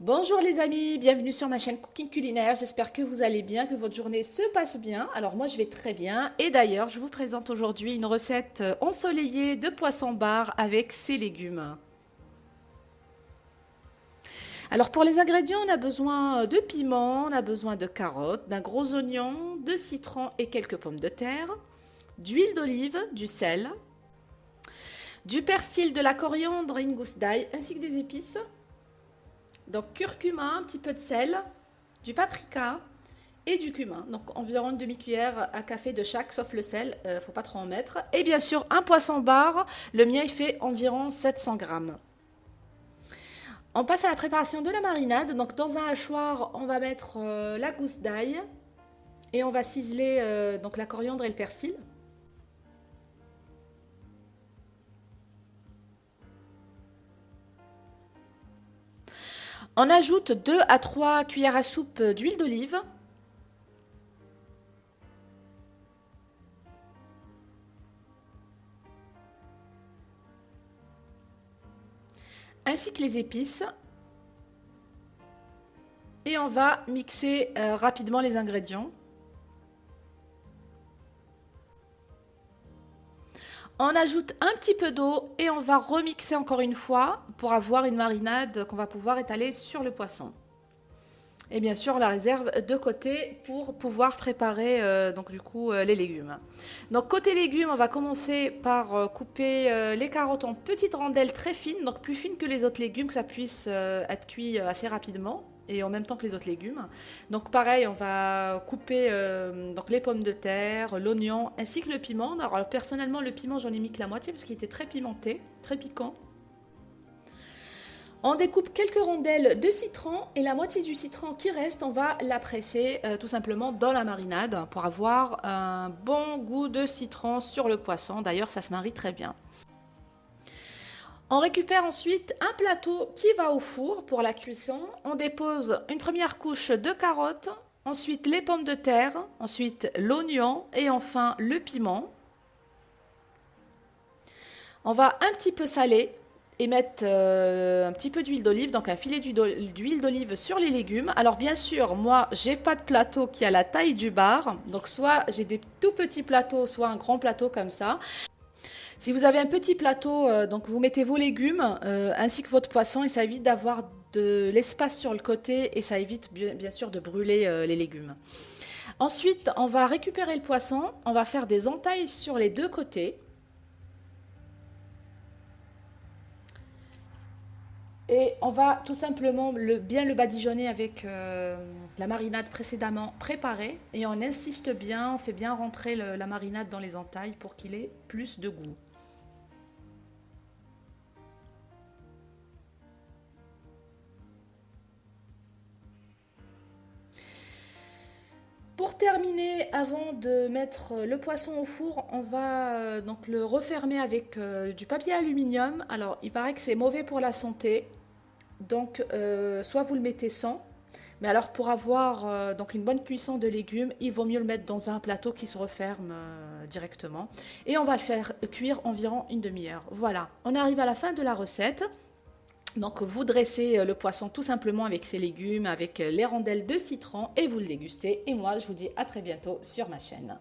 Bonjour les amis, bienvenue sur ma chaîne Cooking Culinaire. J'espère que vous allez bien, que votre journée se passe bien. Alors moi je vais très bien et d'ailleurs je vous présente aujourd'hui une recette ensoleillée de poisson bar avec ses légumes. Alors pour les ingrédients, on a besoin de piment, on a besoin de carottes, d'un gros oignon, de citron et quelques pommes de terre, d'huile d'olive, du sel, du persil, de la coriandre et une gousse d'ail ainsi que des épices donc curcuma, un petit peu de sel, du paprika et du cumin. Donc environ une demi-cuillère à café de chaque, sauf le sel, ne euh, faut pas trop en mettre. Et bien sûr un poisson bar, le mien il fait environ 700 grammes. On passe à la préparation de la marinade. Donc dans un hachoir, on va mettre euh, la gousse d'ail et on va ciseler euh, donc la coriandre et le persil. On ajoute 2 à 3 cuillères à soupe d'huile d'olive. ainsi que les épices. Et on va mixer euh, rapidement les ingrédients. On ajoute un petit peu d'eau et on va remixer encore une fois pour avoir une marinade qu'on va pouvoir étaler sur le poisson. Et bien sûr, la réserve de côté pour pouvoir préparer euh, donc euh, les légumes. Donc côté légumes, on va commencer par euh, couper les carottes en petites rondelles très fines, donc plus fines que les autres légumes, que ça puisse être cuit assez rapidement et en même temps que les autres légumes. Donc pareil, on va couper euh, donc les pommes de terre, l'oignon ainsi que le piment. Alors personnellement, le piment, j'en ai mis que la moitié parce qu'il était très pimenté, très piquant. On découpe quelques rondelles de citron et la moitié du citron qui reste, on va la presser euh, tout simplement dans la marinade pour avoir un bon goût de citron sur le poisson. D'ailleurs, ça se marie très bien. On récupère ensuite un plateau qui va au four pour la cuisson. On dépose une première couche de carottes, ensuite les pommes de terre, ensuite l'oignon et enfin le piment. On va un petit peu saler et mettre euh, un petit peu d'huile d'olive, donc un filet d'huile d'olive sur les légumes. Alors bien sûr, moi, j'ai pas de plateau qui a la taille du bar, donc soit j'ai des tout petits plateaux, soit un grand plateau comme ça. Si vous avez un petit plateau, euh, donc vous mettez vos légumes euh, ainsi que votre poisson et ça évite d'avoir de l'espace sur le côté et ça évite bien, sûr de brûler euh, les légumes. Ensuite, on va récupérer le poisson, on va faire des entailles sur les deux côtés. Et on va tout simplement le, bien le badigeonner avec la marinade précédemment préparée. Et on insiste bien, on fait bien rentrer la marinade dans les entailles pour qu'il ait plus de goût. Pour terminer, avant de mettre le poisson au four, on va euh, donc le refermer avec euh, du papier aluminium. Alors, il paraît que c'est mauvais pour la santé, donc euh, soit vous le mettez sans, mais alors pour avoir donc une bonne cuisson de légumes, il vaut mieux le mettre dans un plateau qui se referme directement. Et on va le faire cuire environ une demi-heure. Voilà, on arrive à la fin de la recette. Donc vous dressez euh, le poisson tout simplement avec ses légumes, avec euh, les rondelles de citron et vous le dégustez. Et moi je vous dis à très bientôt sur ma chaîne.